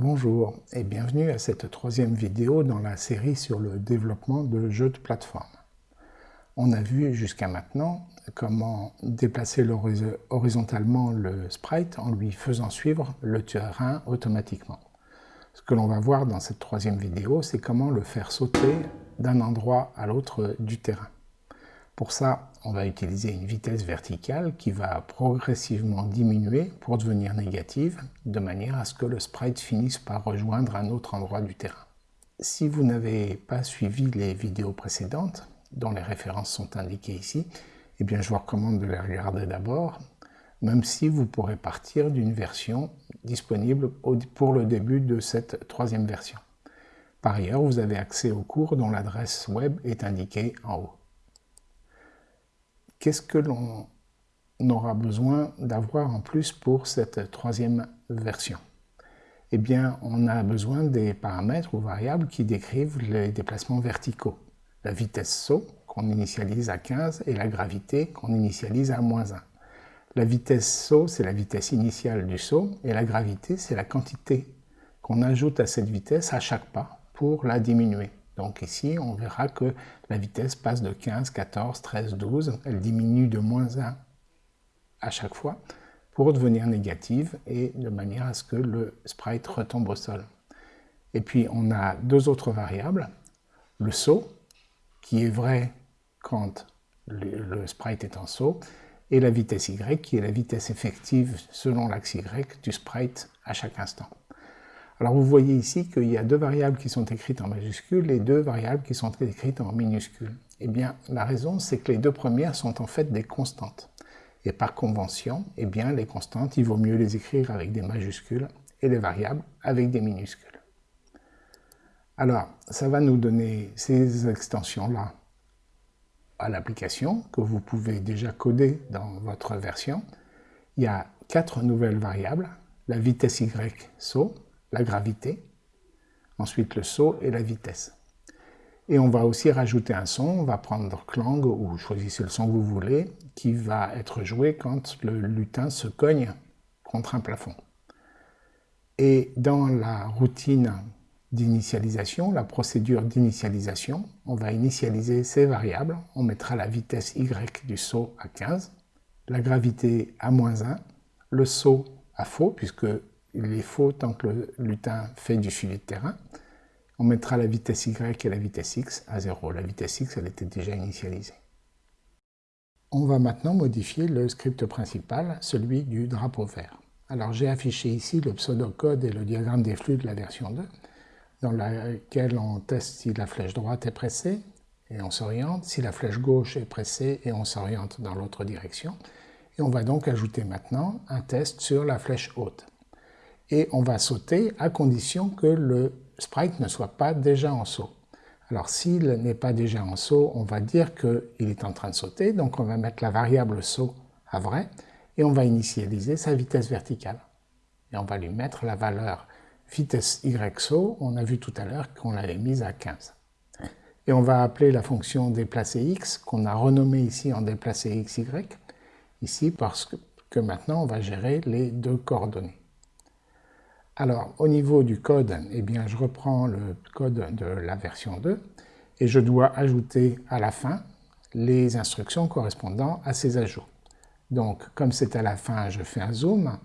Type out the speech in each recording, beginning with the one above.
Bonjour et bienvenue à cette troisième vidéo dans la série sur le développement de jeux de plateforme. On a vu jusqu'à maintenant comment déplacer horizontalement le sprite en lui faisant suivre le terrain automatiquement. Ce que l'on va voir dans cette troisième vidéo, c'est comment le faire sauter d'un endroit à l'autre du terrain. Pour ça, on va utiliser une vitesse verticale qui va progressivement diminuer pour devenir négative, de manière à ce que le sprite finisse par rejoindre un autre endroit du terrain. Si vous n'avez pas suivi les vidéos précédentes, dont les références sont indiquées ici, eh bien je vous recommande de les regarder d'abord, même si vous pourrez partir d'une version disponible pour le début de cette troisième version. Par ailleurs, vous avez accès au cours dont l'adresse web est indiquée en haut. Qu'est-ce que l'on aura besoin d'avoir en plus pour cette troisième version? Eh bien, on a besoin des paramètres ou variables qui décrivent les déplacements verticaux. La vitesse saut, qu'on initialise à 15, et la gravité, qu'on initialise à moins 1. La vitesse saut, c'est la vitesse initiale du saut, et la gravité, c'est la quantité qu'on ajoute à cette vitesse à chaque pas pour la diminuer. Donc ici, on verra que la vitesse passe de 15, 14, 13, 12. Elle diminue de moins 1 à chaque fois pour devenir négative et de manière à ce que le sprite retombe au sol. Et puis on a deux autres variables. Le saut, qui est vrai quand le, sprite est en saut, et la vitesse y, qui est la vitesse effective selon l'axe y du sprite à chaque instant. Alors vous voyez ici qu'il y a deux variables qui sont écrites en majuscules et deux variables qui sont écrites en minuscules. Eh bien, la raison, c'est que les deux premières sont en fait des constantes. Et par convention, eh bien, les constantes, il vaut mieux les écrire avec des majuscules et les variables avec des minuscules. Alors, ça va nous donner ces extensions-là à l'application que vous pouvez déjà coder dans votre version. Il y a quatre nouvelles variables, la vitesse y saut, la gravité, ensuite le saut et la vitesse. Et on va aussi rajouter un son, on va prendre Clang ou choisissez le son que vous voulez, qui va être joué quand le lutin se cogne contre un plafond. Et dans la routine d'initialisation, la procédure d'initialisation, on va initialiser ces variables. On mettra la vitesse y du saut à 15, la gravité à moins 1, le saut à faux, puisque il est faux tant que le lutin fait du suivi de terrain. On mettra la vitesse y et la vitesse x à 0. La vitesse x, elle était déjà initialisée. On va maintenant modifier le script principal, celui du drapeau vert. Alors j'ai affiché ici le pseudocode et le diagramme des flux de la version 2, dans laquelle on teste si la flèche droite est pressée et on s'oriente, si la flèche gauche est pressée et on s'oriente dans l'autre direction. Et on va donc ajouter maintenant un test sur la flèche haute et on va sauter à condition que le sprite ne soit pas déjà en saut. Alors s'il n'est pas déjà en saut, on va dire qu'il est en train de sauter, donc on va mettre la variable saut à vrai, et on va initialiser sa vitesse verticale. Et on va lui mettre la valeur vitesse y saut, on a vu tout à l'heure qu'on l'avait mise à 15. Et on va appeler la fonction déplacer x, qu'on a renommée ici en déplacer xy, ici parce que maintenant on va gérer les deux coordonnées. Alors, au niveau du code, eh bien, je reprends le code de la version 2 et je dois ajouter à la fin les instructions correspondant à ces ajouts. Donc, comme c'est à la fin, je fais un zoom.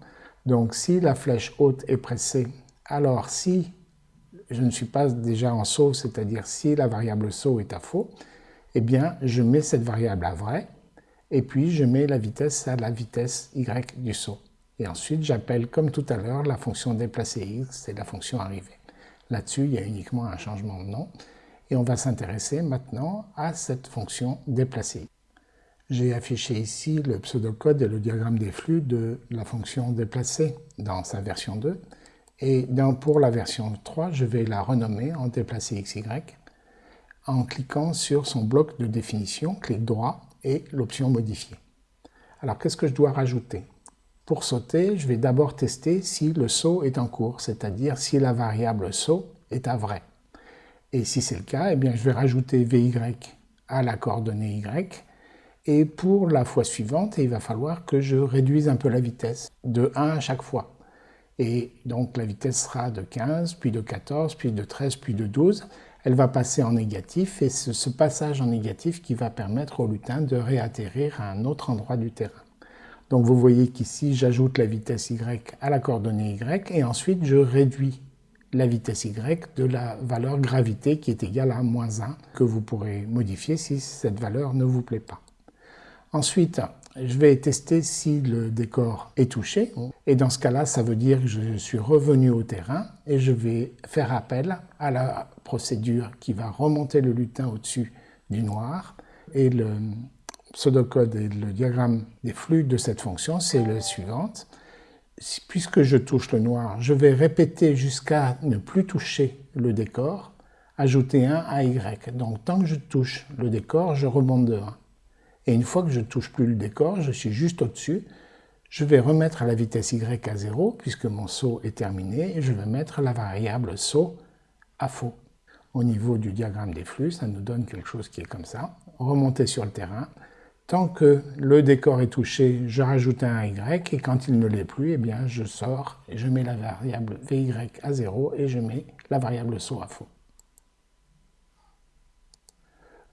Donc, si la flèche haute est pressée, alors si je ne suis pas déjà en saut, c'est-à-dire si la variable saut est à faux, eh bien, je mets cette variable à vrai, et puis je mets la vitesse à la vitesse y du saut. Et ensuite, j'appelle, comme tout à l'heure, la fonction déplacer x et la fonction arriver. Là-dessus, il y a uniquement un changement de nom. Et on va s'intéresser maintenant à cette fonction déplacer. J'ai affiché ici le pseudocode et le diagramme des flux de la fonction déplacer dans sa version 2. Et pour la version 3, je vais la renommer en déplacer xy en cliquant sur son bloc de définition, clic droit et l'option modifier. Alors qu'est-ce que je dois rajouter? Pour sauter, je vais d'abord tester si le saut est en cours, c'est-à-dire si la variable saut est à vrai. Et si c'est le cas, eh bien, je vais rajouter VY à la coordonnée Y. Et pour la fois suivante, il va falloir que je réduise un peu la vitesse, de 1 à chaque fois. Et donc la vitesse sera de 15, puis de 14, puis de 13, puis de 12. Elle va passer en négatif et c'est ce passage en négatif qui va permettre au lutin de réatterrir à un autre endroit du terrain. Donc vous voyez qu'ici, j'ajoute la vitesse y à la coordonnée y et ensuite je réduis la vitesse y de la valeur gravité qui est égale à moins 1 que vous pourrez modifier si cette valeur ne vous plaît pas. Ensuite, je vais tester si le décor est touché. Et dans ce cas-là, ça veut dire que je suis revenu au terrain et je vais faire appel à la procédure qui va remonter le lutin au-dessus du noir. Et le pseudocode et le diagramme des flux de cette fonction, c'est le suivant. Puisque je touche le noir, je vais répéter jusqu'à ne plus toucher le décor, ajouter 1 à Y. Donc tant que je touche le décor, je remonte de 1. Et une fois que je ne touche plus le décor, je suis juste au-dessus, je vais remettre la vitesse y à 0, puisque mon saut est terminé, et je vais mettre la variable saut à faux. Au niveau du diagramme des flux, ça nous donne quelque chose qui est comme ça. Remonter sur le terrain. Tant que le décor est touché, je rajoute un y, et quand il ne l'est plus, eh je sors et je mets la variable vy à 0 et je mets la variable saut à faux.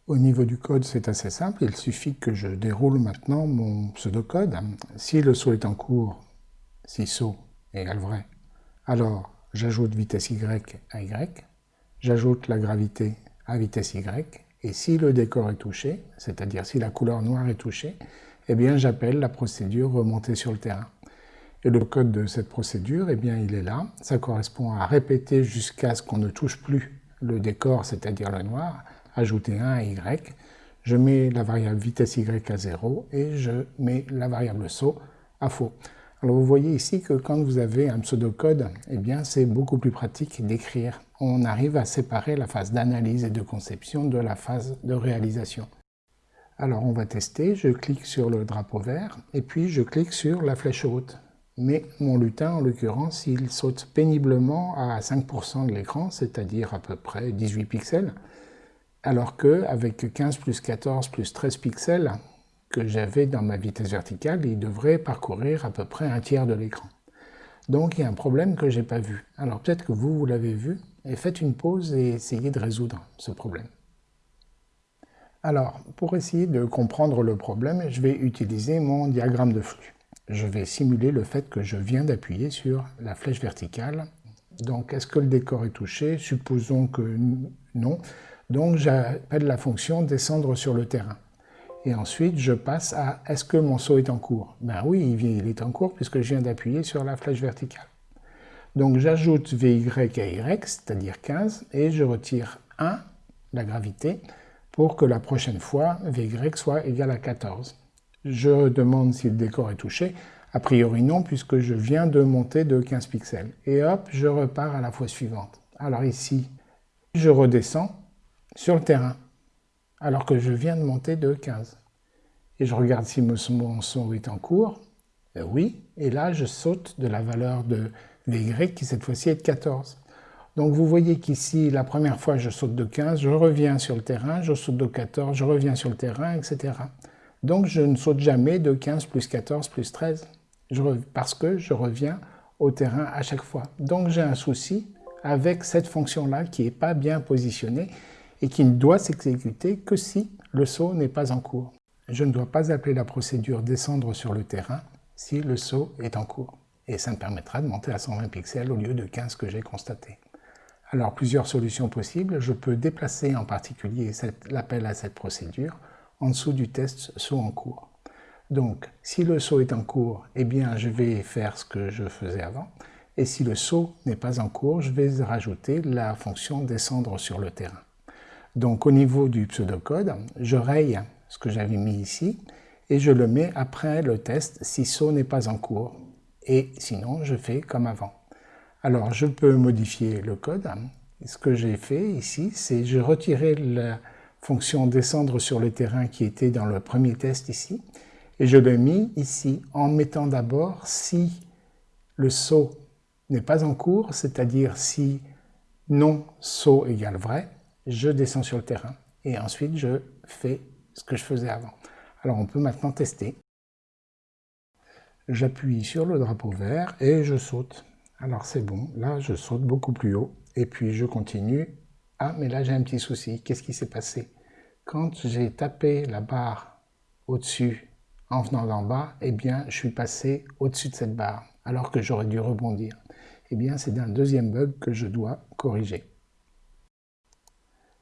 Au niveau du code, c'est assez simple. Il suffit que je déroule maintenant mon pseudocode. Si le saut est en cours, si saut égale vrai, alors j'ajoute vitesse y à y, j'ajoute la gravité à vitesse y, et si le décor est touché, c'est-à-dire si la couleur noire est touchée, eh bien j'appelle la procédure remontée sur le terrain. Et le code de cette procédure, eh bien il est là. Ça correspond à répéter jusqu'à ce qu'on ne touche plus le décor, c'est-à-dire le noir, ajouter 1 à y, je mets la variable vitesse y à 0 et je mets la variable saut à faux. Alors vous voyez ici que quand vous avez un pseudocode, eh bien c'est beaucoup plus pratique d'écrire. On arrive à séparer la phase d'analyse et de conception de la phase de réalisation. Alors on va tester, je clique sur le drapeau vert et puis je clique sur la flèche haute. Mais mon lutin, en l'occurrence, il saute péniblement à 5% de l'écran, c'est-à-dire à peu près 18 pixels alors qu'avec 15 plus 14 plus 13 pixels que j'avais dans ma vitesse verticale, il devrait parcourir à peu près un tiers de l'écran. Donc il y a un problème que je n'ai pas vu. Alors peut-être que vous, vous l'avez vu, et faites une pause et essayez de résoudre ce problème. Alors, pour essayer de comprendre le problème, je vais utiliser mon diagramme de flux. Je vais simuler le fait que je viens d'appuyer sur la flèche verticale. Donc, est-ce que le décor est touché? Supposons que non. Donc j'appelle la fonction descendre sur le terrain. Et ensuite, je passe à est-ce que mon saut est en cours? Ben oui, il est en cours puisque je viens d'appuyer sur la flèche verticale. Donc j'ajoute Vy à Y, c'est-à-dire 15, et je retire 1, la gravité, pour que la prochaine fois, Vy soit égal à 14. Je demande si le décor est touché. A priori non, puisque je viens de monter de 15 pixels. Et hop, je repars à la fois suivante. Alors ici, je redescends, sur le terrain, alors que je viens de monter de 15. Et je regarde si mon son est en cours. Euh, oui, et là je saute de la valeur de Qui cette fois-ci est de 14. Donc vous voyez qu'ici, la première fois je saute de 15, je reviens sur le terrain, je saute de 14, je reviens sur le terrain, etc. Donc je ne saute jamais de 15 plus 14 plus 13, parce que je reviens au terrain à chaque fois. Donc j'ai un souci avec cette fonction-là qui n'est pas bien positionnée et qui ne doit s'exécuter que si le saut n'est pas en cours. Je ne dois pas appeler la procédure descendre sur le terrain si le saut est en cours. Et ça me permettra de monter à 120 pixels au lieu de 15 que j'ai constaté. Alors plusieurs solutions possibles. Je peux déplacer en particulier l'appel à cette procédure en dessous du test saut en cours. Donc si le saut est en cours, eh bien je vais faire ce que je faisais avant. Et si le saut n'est pas en cours, je vais rajouter la fonction descendre sur le terrain. Donc au niveau du pseudocode, je raye ce que j'avais mis ici et je le mets après le test si saut n'est pas en cours. Et sinon, je fais comme avant. Alors je peux modifier le code. Ce que j'ai fait ici, c'est je retirais la fonction descendre sur le terrain qui était dans le premier test ici et je l'ai mis ici en mettant d'abord si le saut n'est pas en cours, c'est-à-dire si non saut égale vrai, je descends sur le terrain et ensuite je fais ce que je faisais avant. Alors on peut maintenant tester. J'appuie sur le drapeau vert et je saute. Alors c'est bon, là je saute beaucoup plus haut et puis je continue. Ah mais là j'ai un petit souci, qu'est-ce qui s'est passé? Quand j'ai tapé la barre au-dessus en venant d'en bas, eh bien je suis passé au-dessus de cette barre alors que j'aurais dû rebondir. Eh bien c'est un deuxième bug que je dois corriger.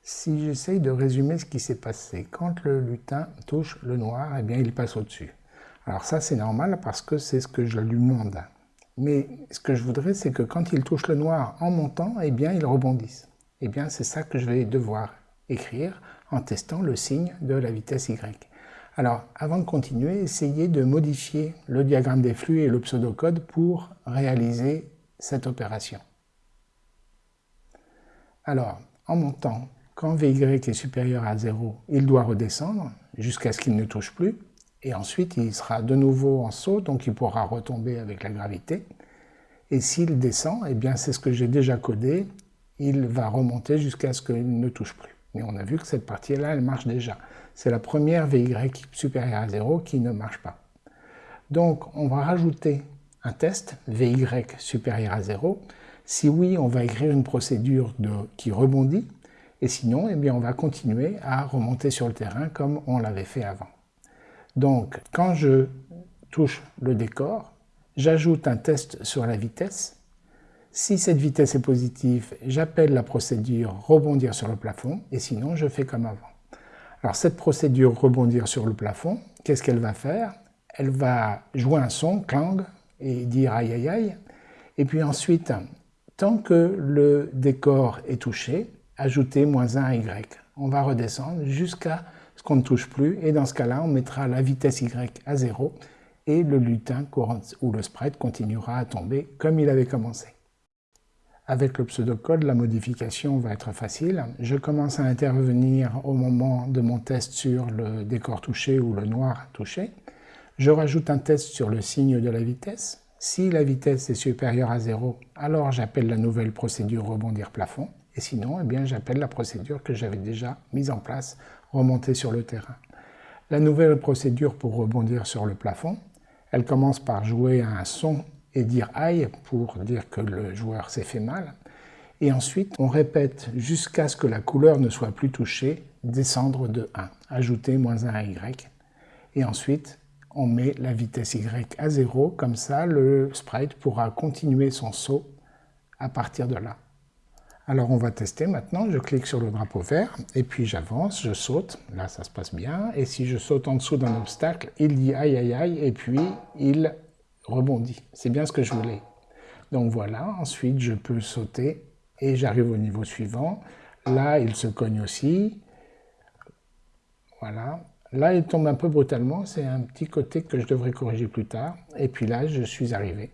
Si j'essaye de résumer ce qui s'est passé, quand le lutin touche le noir, eh bien il passe au-dessus. Alors ça c'est normal parce que c'est ce que je lui demande. Mais ce que je voudrais, c'est que quand il touche le noir en montant, eh bien, il rebondisse. Eh bien, c'est ça que je vais devoir écrire en testant le signe de la vitesse y. Alors, avant de continuer, essayez de modifier le diagramme des flux et le pseudocode pour réaliser cette opération. Alors, en montant, quand Vy est supérieur à 0, il doit redescendre jusqu'à ce qu'il ne touche plus et ensuite il sera de nouveau en saut, donc il pourra retomber avec la gravité. Et s'il descend, eh bien c'est ce que j'ai déjà codé, il va remonter jusqu'à ce qu'il ne touche plus. Mais on a vu que cette partie-là, elle marche déjà. C'est la première VY supérieure à 0 qui ne marche pas. Donc on va rajouter un test VY supérieur à 0. Si oui, on va écrire une procédure qui rebondit, et sinon, eh bien, on va continuer à remonter sur le terrain comme on l'avait fait avant. Donc, quand je touche le décor, j'ajoute un test sur la vitesse. Si cette vitesse est positive, j'appelle la procédure rebondir sur le plafond, et sinon je fais comme avant. Alors cette procédure rebondir sur le plafond, qu'est-ce qu'elle va faire? Elle va jouer un son, clang, et dire aïe aïe aïe, et puis ensuite, tant que le décor est touché, ajouter moins 1 à y. On va redescendre jusqu'à qu'on ne touche plus, et dans ce cas-là, on mettra la vitesse y à 0, et le lutin ou le sprite continuera à tomber comme il avait commencé. Avec le pseudocode, la modification va être facile. Je commence à intervenir au moment de mon test sur le décor touché ou le noir touché. Je rajoute un test sur le signe de la vitesse. Si la vitesse est supérieure à 0, alors j'appelle la nouvelle procédure rebondir plafond. Et sinon, eh j'appelle la procédure que j'avais déjà mise en place, remonter sur le terrain. La nouvelle procédure pour rebondir sur le plafond, elle commence par jouer un son et dire aïe pour dire que le joueur s'est fait mal. Et ensuite, on répète jusqu'à ce que la couleur ne soit plus touchée, descendre de 1, ajouter moins 1 à Y. Et ensuite, on met la vitesse Y à 0, comme ça le sprite pourra continuer son saut à partir de là. Alors on va tester maintenant, je clique sur le drapeau vert, et puis j'avance, je saute, là ça se passe bien, et si je saute en dessous d'un obstacle, il dit aïe aïe aïe, et puis il rebondit. C'est bien ce que je voulais. Donc voilà, ensuite je peux sauter, et j'arrive au niveau suivant. Là, il se cogne aussi. Voilà. Là, il tombe un peu brutalement, c'est un petit côté que je devrais corriger plus tard. Et puis là, je suis arrivé.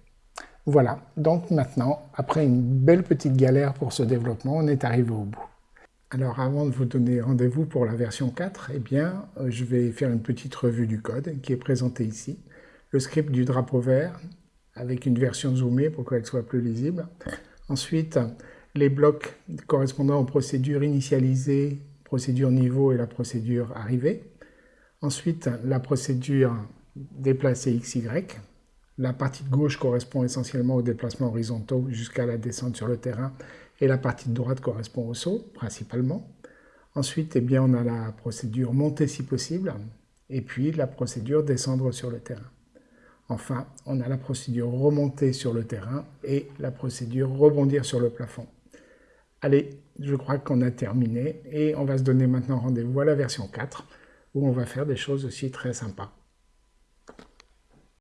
Voilà, donc maintenant, après une belle petite galère pour ce développement, on est arrivé au bout. Alors avant de vous donner rendez-vous pour la version 4, eh bien, euh, je vais faire une petite revue du code qui est présenté ici. Le script du drapeau vert, avec une version zoomée pour qu'elle soit plus lisible. Ensuite, les blocs correspondant aux procédures initialisées, procédure niveau et la procédure arrivée. Ensuite, la procédure déplacer XY, la partie de gauche correspond essentiellement aux déplacements horizontaux jusqu'à la descente sur le terrain et la partie de droite correspond au saut, principalement. Ensuite, eh bien, on a la procédure monter si possible et puis la procédure descendre sur le terrain. Enfin, on a la procédure remonter sur le terrain et la procédure rebondir sur le plafond. Allez, je crois qu'on a terminé et on va se donner maintenant rendez-vous à la version 4 où on va faire des choses aussi très sympas.